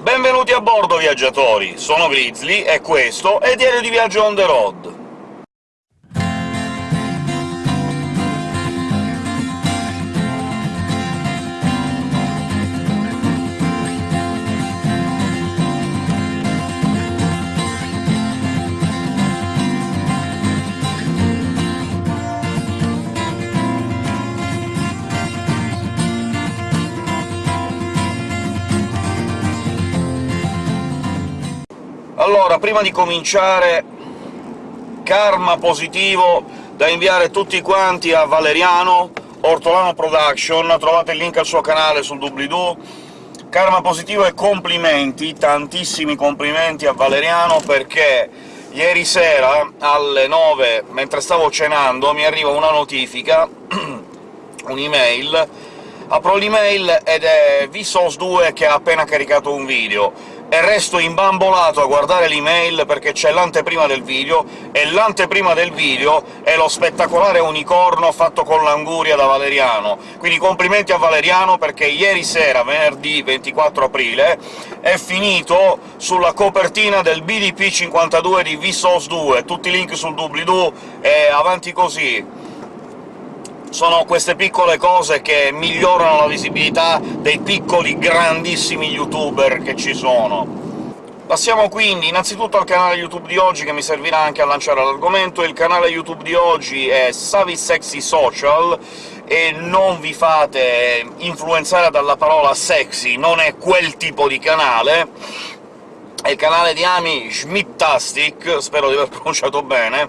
Benvenuti a bordo, viaggiatori! Sono Grizzly, e questo è Diario di Viaggio on the road. Allora, prima di cominciare, karma positivo da inviare tutti quanti a Valeriano, Ortolano Production, trovate il link al suo canale sul doobly-doo. Karma positivo e complimenti, tantissimi complimenti a Valeriano, perché ieri sera alle 9, mentre stavo cenando, mi arriva una notifica, un'email, apro l'email ed è Vsauce2 che ha appena caricato un video e resto imbambolato a guardare l'email perché c'è l'anteprima del video, e l'anteprima del video è lo spettacolare unicorno fatto con l'anguria da Valeriano. Quindi complimenti a Valeriano, perché ieri sera, venerdì 24 aprile, è finito sulla copertina del BDP 52 di Vsauce 2, tutti i link sul doobly-doo, e avanti così! Sono queste piccole cose che migliorano la visibilità dei piccoli grandissimi youtuber che ci sono. Passiamo quindi innanzitutto al canale YouTube di oggi, che mi servirà anche a lanciare l'argomento. Il canale YouTube di oggi è Savi e non vi fate influenzare dalla parola sexy, non è quel tipo di canale, è il canale di Ami Schmittastic, spero di aver pronunciato bene,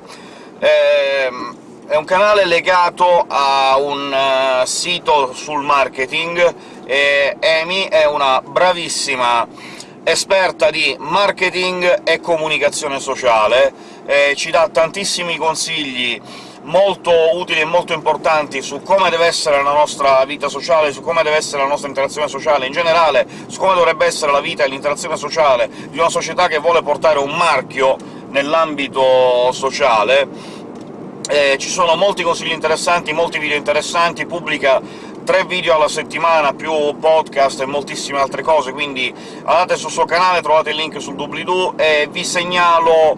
ehm, è un canale legato a un uh, sito sul marketing, e Amy è una bravissima esperta di marketing e comunicazione sociale, e ci dà tantissimi consigli molto utili e molto importanti su come deve essere la nostra vita sociale, su come deve essere la nostra interazione sociale, in generale su come dovrebbe essere la vita e l'interazione sociale di una società che vuole portare un marchio nell'ambito sociale, eh, ci sono molti consigli interessanti, molti video interessanti, pubblica tre video alla settimana, più podcast e moltissime altre cose, quindi andate sul suo canale, trovate il link sul doobly-doo, e vi segnalo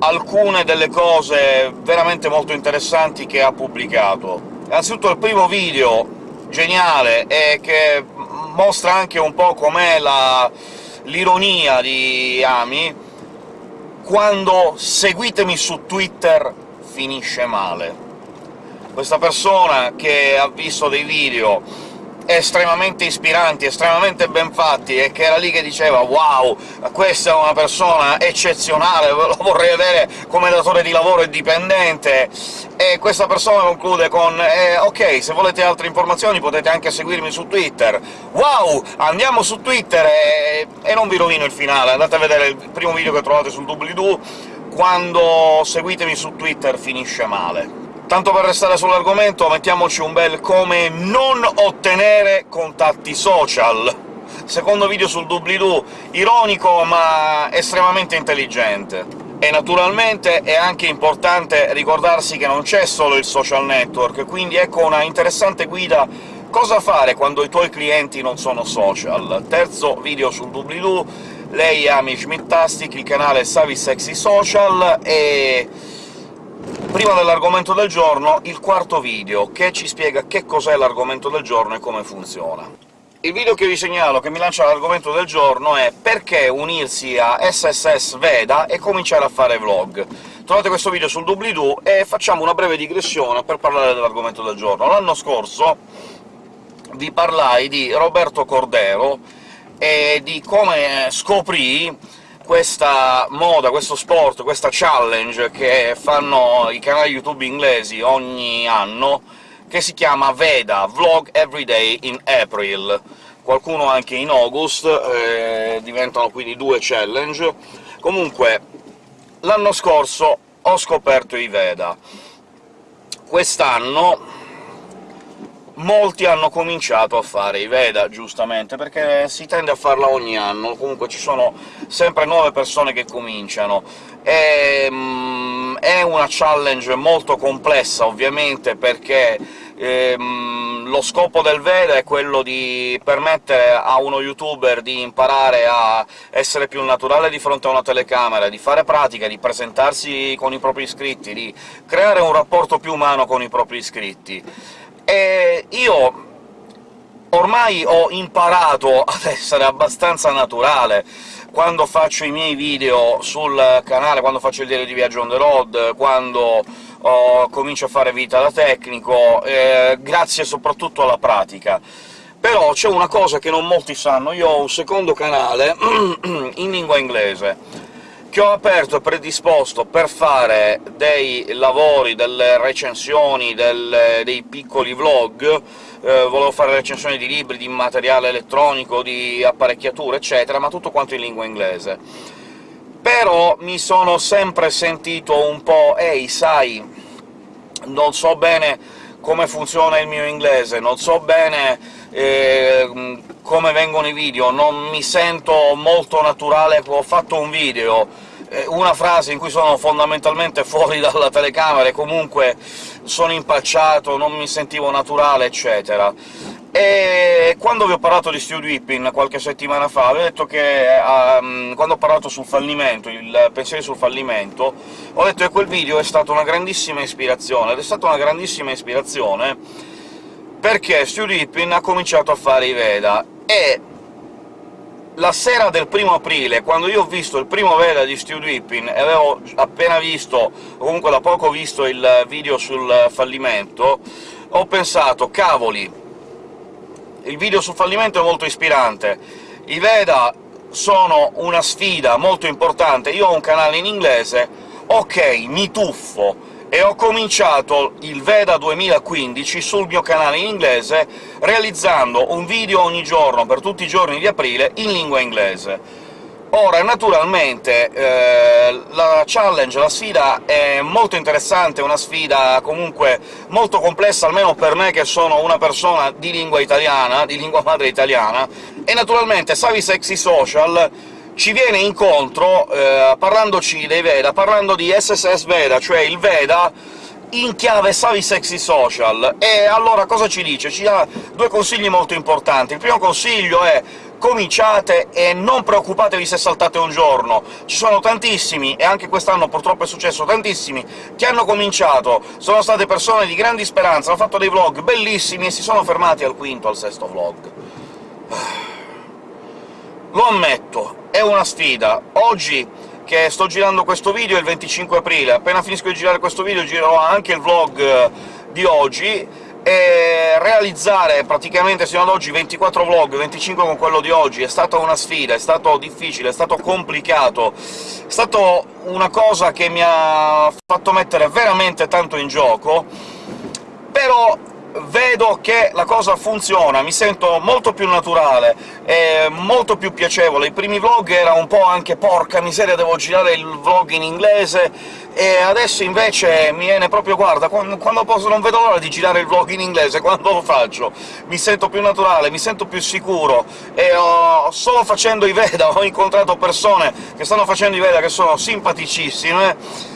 alcune delle cose veramente molto interessanti che ha pubblicato. Innanzitutto il primo video geniale, e che mostra anche un po' com'è l'ironia di Ami, quando seguitemi su Twitter finisce male. Questa persona che ha visto dei video estremamente ispiranti, estremamente ben fatti, e che era lì che diceva «Wow, questa è una persona eccezionale, lo vorrei avere come datore di lavoro e dipendente», e questa persona conclude con eh, «Ok, se volete altre informazioni potete anche seguirmi su Twitter». Wow! Andiamo su Twitter e, e non vi rovino il finale, andate a vedere il primo video che trovate sul doobly-doo, quando seguitemi su Twitter finisce male. Tanto per restare sull'argomento, mettiamoci un bel come non ottenere contatti social. Secondo video sul doobly-doo, ironico ma estremamente intelligente. E naturalmente è anche importante ricordarsi che non c'è solo il social network, quindi ecco una interessante guida cosa fare quando i tuoi clienti non sono social. Terzo video sul doobly-doo, lei è Amy Schmittastic, il canale Savi Sexy Social, e prima dell'argomento del giorno il quarto video, che ci spiega che cos'è l'argomento del giorno e come funziona. Il video che vi segnalo, che mi lancia l'argomento del giorno, è «Perché unirsi a SSS Veda e cominciare a fare vlog?». Trovate questo video sul doobly-doo e facciamo una breve digressione per parlare dell'argomento del giorno. L'anno scorso vi parlai di Roberto Cordero, e di come scoprì questa moda, questo sport, questa challenge che fanno i canali YouTube inglesi ogni anno, che si chiama VEDA, Vlog Everyday in April. Qualcuno anche in August, eh, diventano quindi due challenge. Comunque, l'anno scorso ho scoperto i VEDA. Quest'anno molti hanno cominciato a fare i Veda, giustamente, perché si tende a farla ogni anno, comunque ci sono sempre nuove persone che cominciano. E, mm, è una challenge molto complessa, ovviamente, perché ehm, lo scopo del Veda è quello di permettere a uno youtuber di imparare a essere più naturale di fronte a una telecamera, di fare pratica, di presentarsi con i propri iscritti, di creare un rapporto più umano con i propri iscritti. E io ormai ho imparato ad essere abbastanza naturale. Quando faccio i miei video sul canale, quando faccio il diario di viaggio on the road, quando oh, comincio a fare vita da tecnico, eh, grazie soprattutto alla pratica. Però c'è una cosa che non molti sanno, io ho un secondo canale in lingua inglese, ho aperto predisposto per fare dei lavori, delle recensioni, del, dei piccoli vlog, eh, volevo fare recensioni di libri, di materiale elettronico, di apparecchiature, eccetera, ma tutto quanto in lingua inglese. Però mi sono sempre sentito un po' «Ehi, sai, non so bene come funziona il mio inglese, non so bene eh, come vengono i video, non mi sento molto naturale, ho fatto un video, eh, una frase in cui sono fondamentalmente fuori dalla telecamera e comunque sono impacciato, non mi sentivo naturale, eccetera. E quando vi ho parlato di Stu Whipping qualche settimana fa, vi ho detto che um, quando ho parlato sul fallimento, il pensiero sul fallimento, ho detto che quel video è stata una grandissima ispirazione, ed è stata una grandissima ispirazione perché Stu Whipping ha cominciato a fare i Veda, e la sera del primo aprile, quando io ho visto il primo Veda di Stu Whipping, e avevo appena visto, o comunque da poco visto il video sul fallimento, ho pensato «Cavoli, il video sul fallimento è molto ispirante, i Veda sono una sfida molto importante, io ho un canale in inglese, ok, mi tuffo, e ho cominciato il Veda 2015 sul mio canale in inglese, realizzando un video ogni giorno per tutti i giorni di aprile in lingua inglese. Ora, naturalmente, eh, challenge, la sfida è molto interessante, una sfida comunque molto complessa, almeno per me che sono una persona di lingua italiana, di lingua madre italiana, e naturalmente Savi Sexy Social ci viene incontro eh, parlandoci dei Veda, parlando di SSS Veda, cioè il Veda in chiave Savi Sexy Social. E allora cosa ci dice? Ci dà due consigli molto importanti. Il primo consiglio è cominciate e non preoccupatevi se saltate un giorno. Ci sono tantissimi, e anche quest'anno purtroppo è successo, tantissimi che hanno cominciato, sono state persone di grandi speranze, hanno fatto dei vlog bellissimi e si sono fermati al quinto, al sesto vlog. Lo ammetto, è una sfida. Oggi, che sto girando questo video, è il 25 aprile, appena finisco di girare questo video girerò anche il vlog eh, di oggi, e realizzare praticamente sino ad oggi 24 vlog, 25 con quello di oggi, è stata una sfida, è stato difficile, è stato complicato, è stata una cosa che mi ha fatto mettere veramente tanto in gioco, però vedo che la cosa funziona, mi sento molto più naturale, e molto più piacevole. I primi vlog era un po' anche «porca miseria, devo girare il vlog in inglese», e adesso invece mi viene proprio «guarda, quando, quando posso non vedo l'ora di girare il vlog in inglese, quando lo faccio?» Mi sento più naturale, mi sento più sicuro, e ho, solo facendo i Veda ho incontrato persone che stanno facendo i Veda che sono simpaticissime,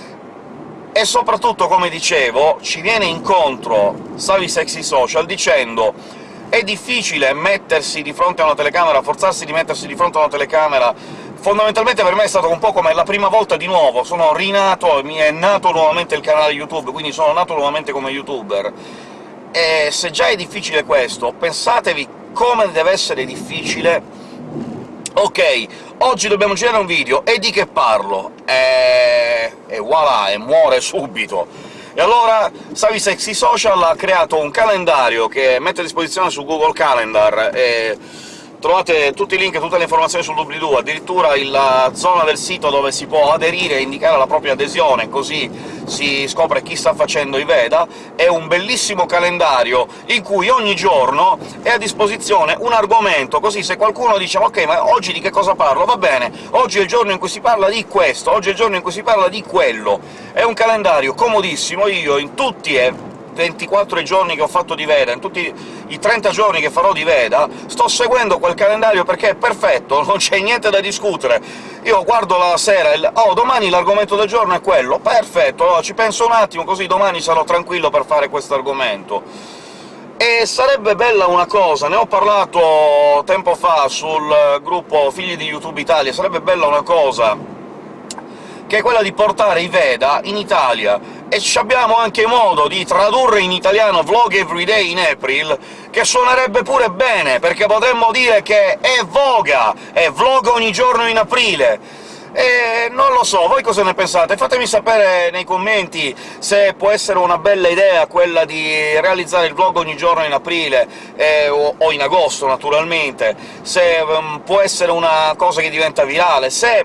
e soprattutto, come dicevo, ci viene incontro Savi Sexy Social dicendo è difficile mettersi di fronte a una telecamera, forzarsi di mettersi di fronte a una telecamera. Fondamentalmente per me è stato un po' come la prima volta di nuovo, sono rinato, mi è nato nuovamente il canale YouTube, quindi sono nato nuovamente come youtuber. E se già è difficile questo, pensatevi come deve essere difficile. Ok, oggi dobbiamo girare un video, e di che parlo? E, e voilà, e muore subito! E allora Savi Sexy Social ha creato un calendario che mette a disposizione su Google Calendar, e Trovate tutti i link e tutte le informazioni sul doobly-doo, addirittura la zona del sito dove si può aderire e indicare la propria adesione, così si scopre chi sta facendo i Veda. È un bellissimo calendario in cui ogni giorno è a disposizione un argomento, così se qualcuno dice «Ok, ma oggi di che cosa parlo?» Va bene, oggi è il giorno in cui si parla di questo, oggi è il giorno in cui si parla di quello. È un calendario comodissimo, io in tutti e 24 giorni che ho fatto di Veda, in tutti i 30 giorni che farò di Veda, sto seguendo quel calendario perché è perfetto, non c'è niente da discutere. Io guardo la sera e «Oh, domani l'argomento del giorno è quello!» Perfetto, allora ci penso un attimo, così domani sarò tranquillo per fare questo argomento. E sarebbe bella una cosa, ne ho parlato tempo fa sul gruppo Figli di YouTube Italia, sarebbe bella una cosa che è quella di portare i Veda in Italia, e abbiamo anche modo di tradurre in italiano Vlog Everyday in April, che suonerebbe pure bene, perché potremmo dire che è voga, è vlog ogni giorno in aprile! E non lo so, voi cosa ne pensate? Fatemi sapere nei commenti se può essere una bella idea quella di realizzare il vlog ogni giorno in aprile, eh, o, in agosto, naturalmente, se um, può essere una cosa che diventa virale, se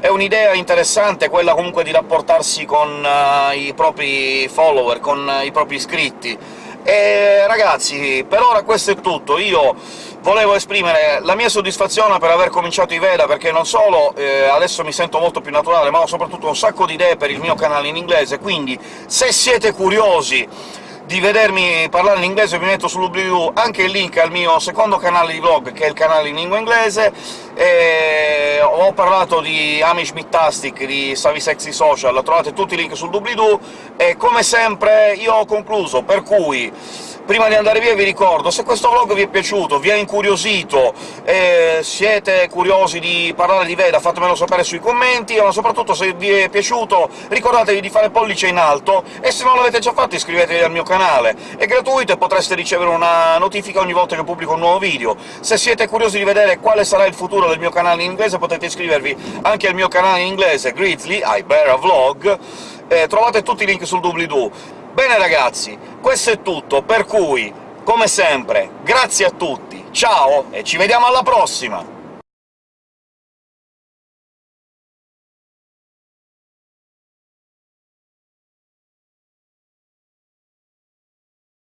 è un'idea interessante quella comunque di rapportarsi con uh, i propri follower, con uh, i propri iscritti. E ragazzi, per ora questo è tutto. Io volevo esprimere la mia soddisfazione per aver cominciato i Veda, perché non solo eh, adesso mi sento molto più naturale, ma ho soprattutto un sacco di idee per il mio canale in inglese, quindi se siete curiosi di vedermi parlare in inglese vi metto sull'oblio anche il link al mio secondo canale di vlog, che è il canale in lingua inglese, e ho parlato di Amish Mittastic, di Savi Sexy Social, trovate tutti i link sul doobly-doo, e come sempre io ho concluso, per cui Prima di andare via vi ricordo, se questo vlog vi è piaciuto, vi ha incuriosito, e siete curiosi di parlare di Veda, fatemelo sapere sui commenti, ma soprattutto se vi è piaciuto ricordatevi di fare pollice in alto, e se non l'avete già fatto iscrivetevi al mio canale. È gratuito e potreste ricevere una notifica ogni volta che pubblico un nuovo video. Se siete curiosi di vedere quale sarà il futuro del mio canale in inglese potete iscrivervi anche al mio canale in inglese, Grizzly, I Bear a Vlog, eh, trovate tutti i link sul doobly-doo. Bene ragazzi, questo è tutto, per cui, come sempre, grazie a tutti, ciao e ci vediamo alla prossima!